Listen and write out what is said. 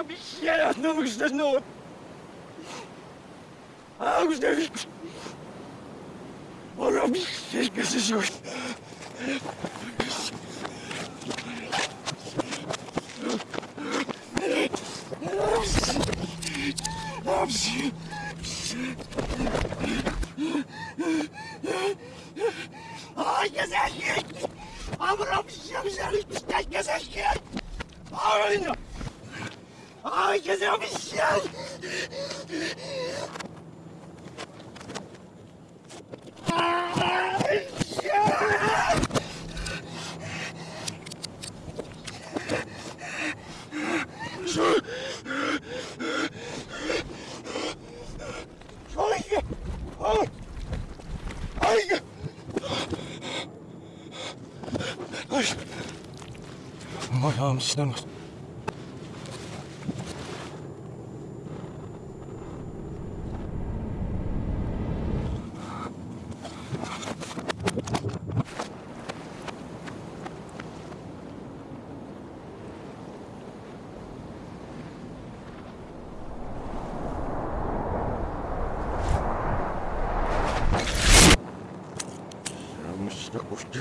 robisz? Ja no muszę no. A już nie wiem. O robisz? Wszystko się już. Dobrze. Ay gezegen! Amram şemşeri piştek gezegen! Ay! Ay gezemişsin! Ay! Şu... Ay! Ay! Ay! Ay! しなくて。